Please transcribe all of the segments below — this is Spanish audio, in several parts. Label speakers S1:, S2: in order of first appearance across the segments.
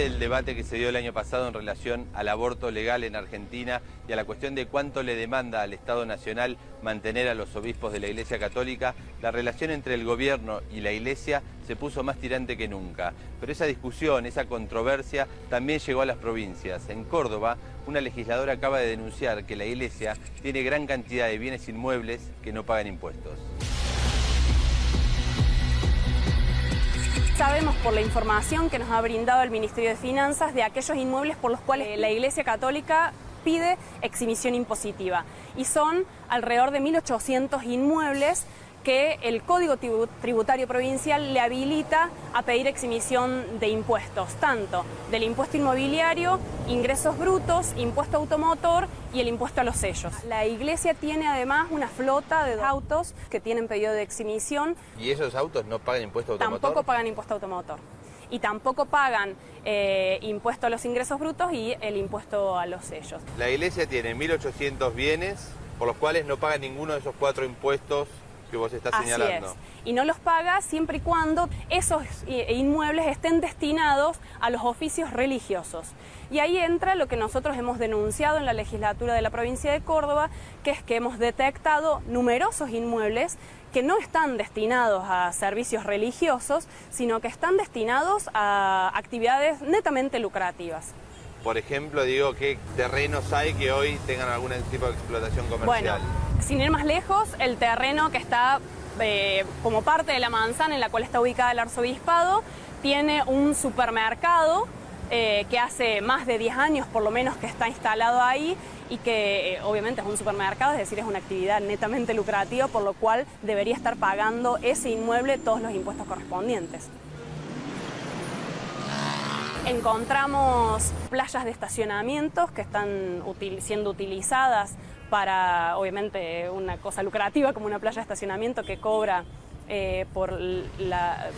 S1: del debate que se dio el año pasado en relación al aborto legal en Argentina y a la cuestión de cuánto le demanda al Estado Nacional mantener a los obispos de la Iglesia Católica, la relación entre el gobierno y la Iglesia se puso más tirante que nunca. Pero esa discusión, esa controversia también llegó a las provincias. En Córdoba, una legisladora acaba de denunciar que la Iglesia tiene gran cantidad de bienes inmuebles que no pagan impuestos.
S2: Sabemos por la información que nos ha brindado el Ministerio de Finanzas de aquellos inmuebles por los cuales la Iglesia Católica pide exhibición impositiva. Y son alrededor de 1.800 inmuebles que el Código Tributario Provincial le habilita a pedir exhibición de impuestos, tanto del impuesto inmobiliario, ingresos brutos, impuesto automotor y el impuesto a los sellos. La iglesia tiene además una flota de autos que tienen pedido de exhibición.
S1: ¿Y esos autos no pagan impuesto automotor?
S2: Tampoco pagan impuesto automotor. Y tampoco pagan eh, impuesto a los ingresos brutos y el impuesto a los sellos.
S1: La iglesia tiene 1.800 bienes por los cuales no paga ninguno de esos cuatro impuestos que vos estás señalando.
S2: Y no los paga siempre y cuando esos inmuebles estén destinados a los oficios religiosos. Y ahí entra lo que nosotros hemos denunciado en la legislatura de la provincia de Córdoba, que es que hemos detectado numerosos inmuebles que no están destinados a servicios religiosos, sino que están destinados a actividades netamente lucrativas.
S1: Por ejemplo, digo, ¿qué terrenos hay que hoy tengan algún tipo de explotación comercial?
S2: Sin ir más lejos, el terreno que está eh, como parte de la manzana en la cual está ubicada el arzobispado tiene un supermercado eh, que hace más de 10 años por lo menos que está instalado ahí y que eh, obviamente es un supermercado, es decir, es una actividad netamente lucrativa, por lo cual debería estar pagando ese inmueble todos los impuestos correspondientes. Encontramos playas de estacionamientos que están siendo utilizadas para, obviamente, una cosa lucrativa como una playa de estacionamiento que cobra eh, por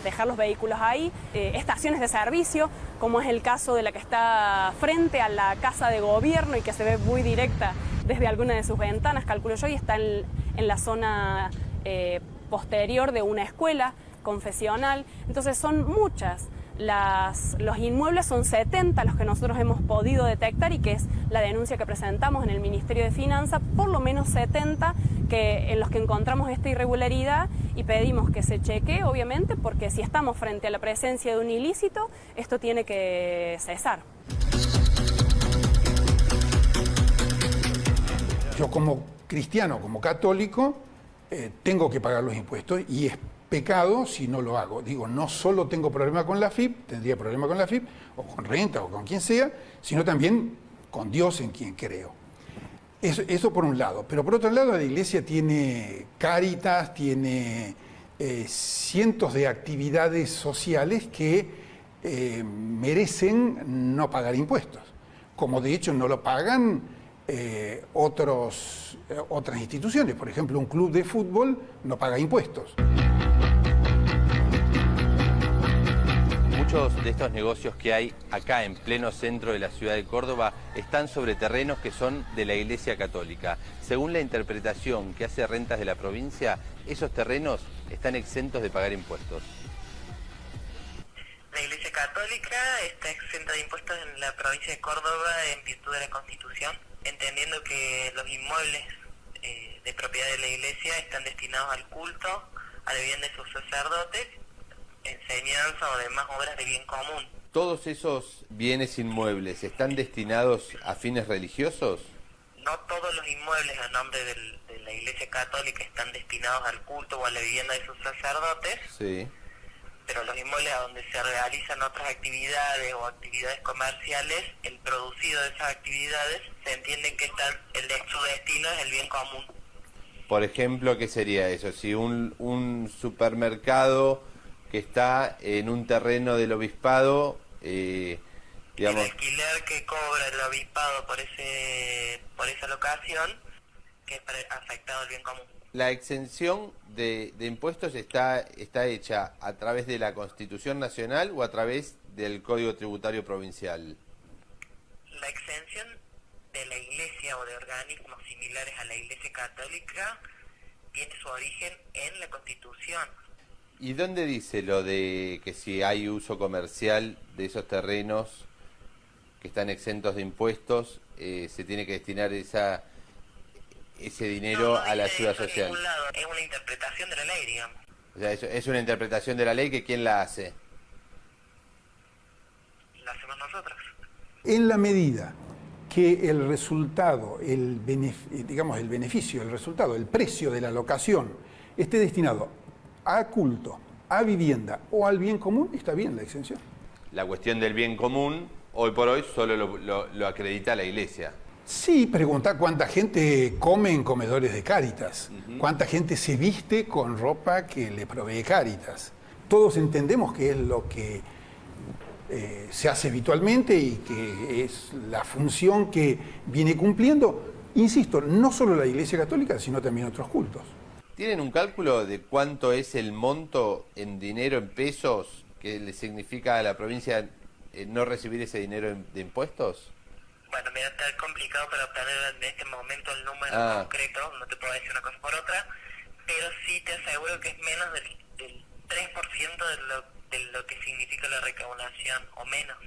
S2: dejar los vehículos ahí, eh, estaciones de servicio, como es el caso de la que está frente a la casa de gobierno y que se ve muy directa desde alguna de sus ventanas, calculo yo, y está en, la zona eh, posterior de una escuela confesional. Entonces son muchas los inmuebles son 70 los que nosotros hemos podido detectar y que es la denuncia que presentamos en el Ministerio de Finanzas, por lo menos 70 que, en los que encontramos esta irregularidad y pedimos que se cheque, obviamente, porque si estamos frente a la presencia de un ilícito, esto tiene que cesar.
S3: Yo como cristiano, como católico, eh, tengo que pagar los impuestos y es pecado si no lo hago. Digo, no solo tengo problema con la FIP, tendría problema con la FIP, o con renta, o con quien sea, sino también con Dios en quien creo. Eso, por un lado. Pero por otro lado, la iglesia tiene cáritas, tiene eh, cientos de actividades sociales que eh, merecen no pagar impuestos. Como de hecho no lo pagan eh, otros, otras instituciones. Por ejemplo, un club de fútbol no paga impuestos.
S1: Muchos de estos negocios que hay acá en pleno centro de la ciudad de Córdoba están sobre terrenos que son de la Iglesia Católica. Según la interpretación que hace Rentas de la provincia, esos terrenos están exentos de pagar impuestos.
S4: La Iglesia Católica está exenta de impuestos en la provincia de Córdoba en virtud de la Constitución, entendiendo que los inmuebles eh, de propiedad de la Iglesia están destinados al culto, a la vivienda de sus sacerdotes enseñanza o demás obras de bien común.
S1: ¿Todos esos bienes inmuebles están destinados a fines religiosos?
S4: No todos los inmuebles a nombre de la Iglesia Católica están destinados al culto o a la vivienda de sus sacerdotes. Sí. Pero los inmuebles a donde se realizan otras actividades o actividades comerciales, el producido de esas actividades, se entiende que están, el de su destino es el bien común.
S1: Por ejemplo, ¿qué sería eso? Si un, un supermercado que está en un terreno del obispado.
S4: Eh, digamos... El alquiler que cobra el obispado por, ese, por esa locación, que es afectado al bien común.
S1: La exención de, de, impuestos está, está hecha a través de la Constitución Nacional o a través del Código Tributario Provincial.
S4: La exención de la Iglesia o de organismos similares a la Iglesia Católica tiene su origen en la Constitución
S1: ¿Y dónde dice lo de que si hay uso comercial de esos terrenos que están exentos de impuestos, eh, se tiene que destinar esa ese dinero a la ayuda social.
S4: Es una interpretación de la ley, digamos.
S1: O sea, es, es una interpretación de la ley que quién la hace.
S4: La hacemos nosotros.
S3: En la medida que el resultado, el digamos el beneficio, el resultado, el precio de la locación esté destinado a culto, a vivienda o al bien común, está bien la exención.
S1: La cuestión del bien común, hoy por hoy, solo lo, acredita la Iglesia.
S3: Sí, pregunta cuánta gente come en comedores de Cáritas, cuánta gente se viste con ropa que le provee Cáritas. Todos entendemos que es lo que eh, se hace habitualmente y que es la función que viene cumpliendo, insisto, no solo la Iglesia Católica, sino también otros cultos.
S1: ¿Tienen un cálculo de cuánto es el monto en dinero, en pesos, que le significa a la provincia eh, no recibir ese dinero de impuestos?
S4: Bueno, mira, está complicado para obtener en este momento el número ah. concreto, no te puedo decir una cosa por otra, pero sí te aseguro que es menos del, del 3% de lo de lo que significa la recaudación o menos.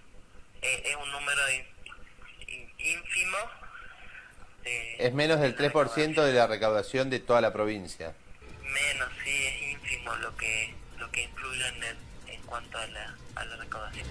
S4: Eh, es un número ínfimo.
S1: Es menos del 3% de la recaudación de toda la provincia.
S4: Menos, sí, es ínfimo lo que lo que influye en, en cuanto a la, a la recaudación.